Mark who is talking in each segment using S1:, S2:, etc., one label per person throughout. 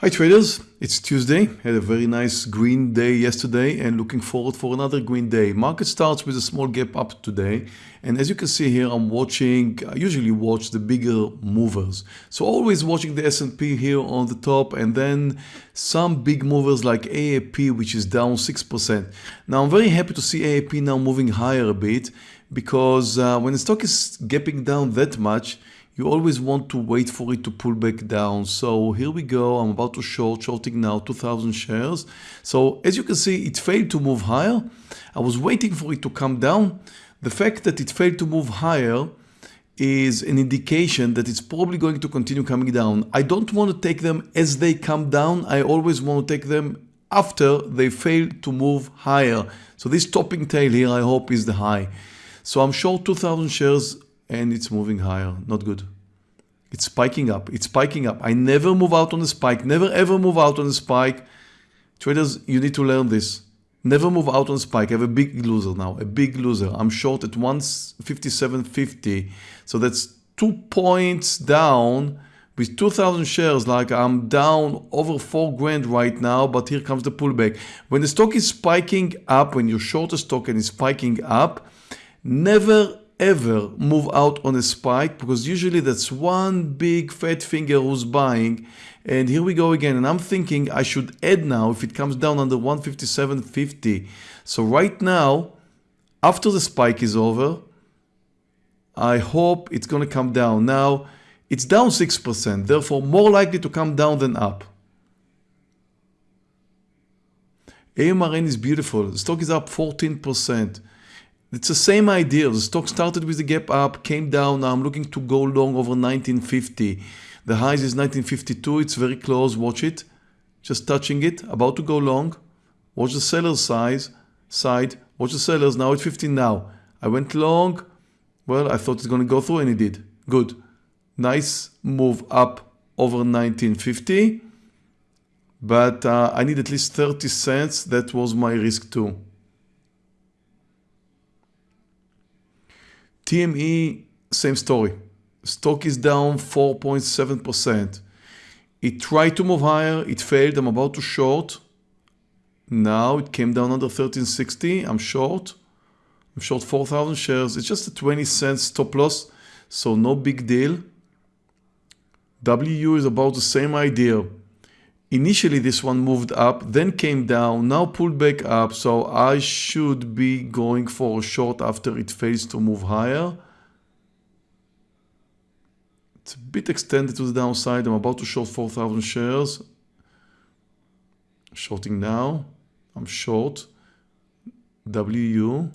S1: Hi traders, it's Tuesday. Had a very nice green day yesterday and looking forward for another green day. Market starts with a small gap up today and as you can see here I'm watching, I usually watch the bigger movers. So always watching the S&P here on the top and then some big movers like AAP which is down 6%. Now I'm very happy to see AAP now moving higher a bit because uh, when the stock is gapping down that much you always want to wait for it to pull back down. So here we go. I'm about to short, shorting now 2000 shares. So as you can see, it failed to move higher. I was waiting for it to come down. The fact that it failed to move higher is an indication that it's probably going to continue coming down. I don't want to take them as they come down. I always want to take them after they fail to move higher. So this topping tail here, I hope is the high. So I'm short 2000 shares and it's moving higher. Not good. It's spiking up. It's spiking up. I never move out on a spike. Never ever move out on a spike. Traders, you need to learn this. Never move out on spike. I have a big loser now. A big loser. I'm short at 157.50. So that's two points down with 2000 shares like I'm down over 4 grand right now but here comes the pullback. When the stock is spiking up, when you short a stock and it's spiking up, never ever move out on a spike because usually that's one big fat finger who's buying. And here we go again and I'm thinking I should add now if it comes down under 157.50 so right now after the spike is over I hope it's gonna come down. Now it's down 6% therefore more likely to come down than up. AMRN is beautiful. The stock is up 14% it's the same idea. The stock started with the gap up, came down. Now I'm looking to go long over 1950. The highs is 1952. It's very close. Watch it. Just touching it. About to go long. Watch the seller's size side. Watch the sellers. Now it's 15 now. I went long. Well, I thought it's going to go through and it did. Good. Nice move up over 1950. But uh, I need at least 30 cents. That was my risk too. TME, same story. Stock is down 4.7%. It tried to move higher, it failed, I'm about to short. Now it came down under 1360, I'm short. I'm short 4,000 shares. It's just a 20 cents stop loss, so no big deal. WU is about the same idea. Initially this one moved up, then came down, now pulled back up, so I should be going for a short after it fails to move higher. It's a bit extended to the downside, I'm about to short 4,000 shares. Shorting now, I'm short. WU.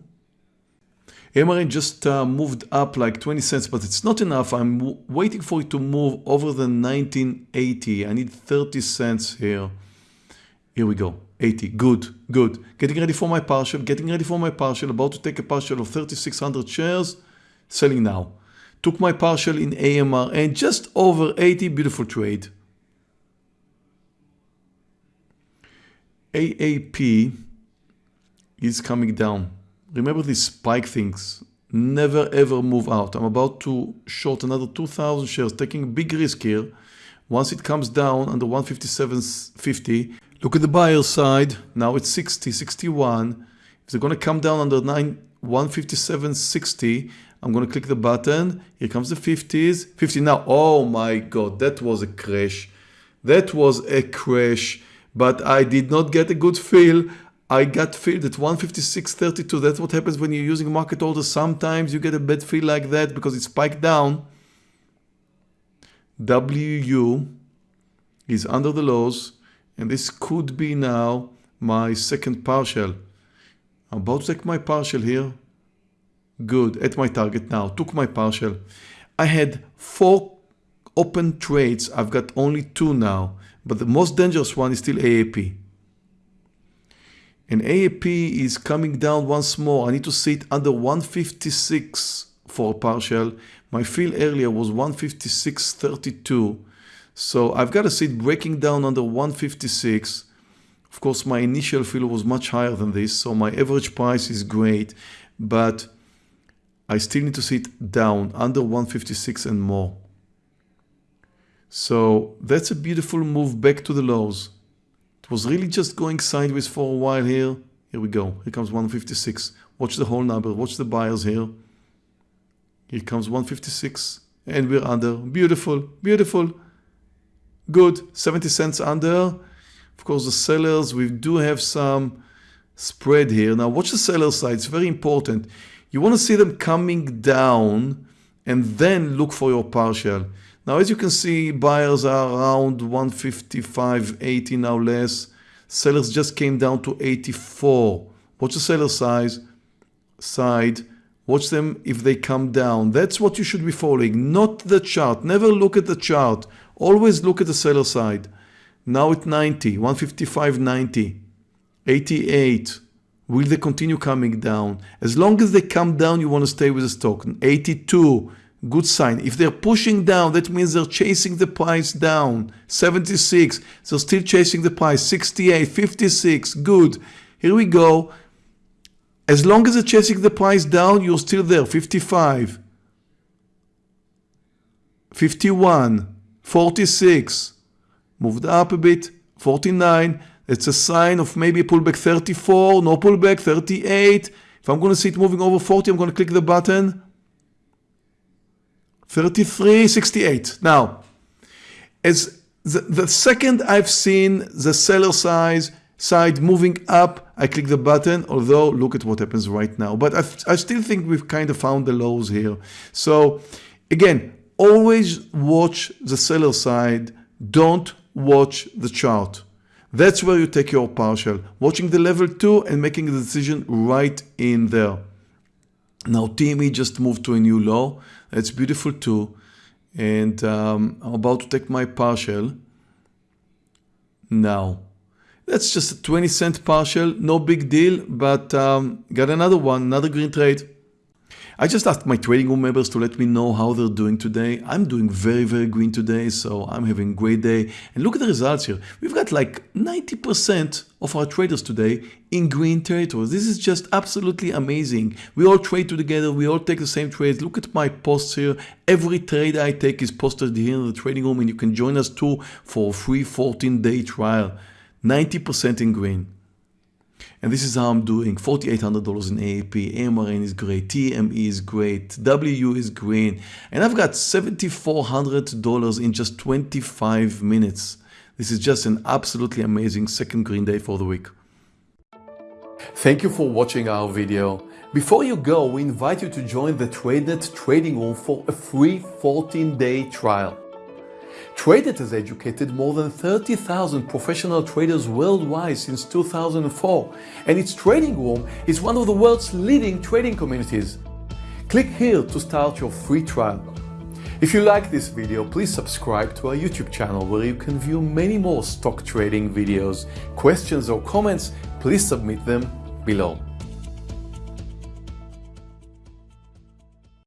S1: MRN just uh, moved up like 20 cents, but it's not enough. I'm waiting for it to move over the 1980. I need 30 cents here. Here we go. 80. Good, good. Getting ready for my partial, getting ready for my partial, about to take a partial of 3,600 shares, selling now. Took my partial in AMRN just over 80, beautiful trade. AAP is coming down. Remember these spike things. Never ever move out. I'm about to short another 2,000 shares, taking a big risk here. Once it comes down under 157.50, look at the buyer side. Now it's 60, 61. If they're to come down under 9, 157.60, I'm going to click the button. Here comes the 50s. 50 now. Oh my God, that was a crash. That was a crash. But I did not get a good feel. I got filled at 156.32. That's what happens when you're using market orders. Sometimes you get a bad feel like that because it spiked down. WU is under the lows and this could be now my second partial. I'm about to take my partial here. Good, at my target now, took my partial. I had four open trades, I've got only two now, but the most dangerous one is still AAP and AAP is coming down once more. I need to see it under 156 for partial. My fill earlier was 156.32. So I've got to see it breaking down under 156. Of course, my initial fill was much higher than this, so my average price is great, but I still need to see it down under 156 and more. So that's a beautiful move back to the lows. Was really just going sideways for a while here. Here we go. Here comes 156. Watch the whole number. Watch the buyers here. Here comes 156 and we're under. Beautiful, beautiful. Good. 70 cents under. Of course, the sellers, we do have some spread here. Now watch the seller side. It's very important. You want to see them coming down and then look for your partial. Now, as you can see, buyers are around 155, 80 now less. Sellers just came down to 84. Watch the seller size side. Watch them if they come down. That's what you should be following, not the chart. Never look at the chart. Always look at the seller side. Now at 90, 155, 90, 88. Will they continue coming down? As long as they come down, you want to stay with the stock. 82, good sign. If they're pushing down, that means they're chasing the price down. 76, they're still chasing the price. 68, 56, good. Here we go. As long as they're chasing the price down, you're still there. 55, 51, 46, moved up a bit, 49. It's a sign of maybe a pullback 34, no pullback 38. If I'm going to see it moving over 40, I'm going to click the button. 33.68. Now, as the, the second I've seen the seller size side moving up, I click the button, although look at what happens right now. But I, I still think we've kind of found the lows here. So again, always watch the seller side. Don't watch the chart. That's where you take your partial, watching the level 2 and making the decision right in there. Now TME just moved to a new low. That's beautiful too. And um, I'm about to take my partial. Now, that's just a 20 cent partial, no big deal, but um, got another one, another green trade. I just asked my trading room members to let me know how they're doing today. I'm doing very, very green today, so I'm having a great day. And look at the results here. We've got like 90% of our traders today in green territories. This is just absolutely amazing. We all trade together. We all take the same trades. Look at my posts here. Every trade I take is posted here in the trading room and you can join us too for a free 14 day trial. 90% in green. And this is how I'm doing. $4,800 in AAP, AMRN is great, TME is great, W is green. And I've got $7,400 in just 25 minutes. This is just an absolutely amazing second green day for the week. Thank you for watching our video. Before you go, we invite you to join the TradeNet trading room for a free 14-day trial. TradeNet has educated more than 30,000 professional traders worldwide since 2004, and its trading room is one of the world's leading trading communities. Click here to start your free trial. If you like this video, please subscribe to our YouTube channel where you can view many more stock trading videos. Questions or comments, please submit them below.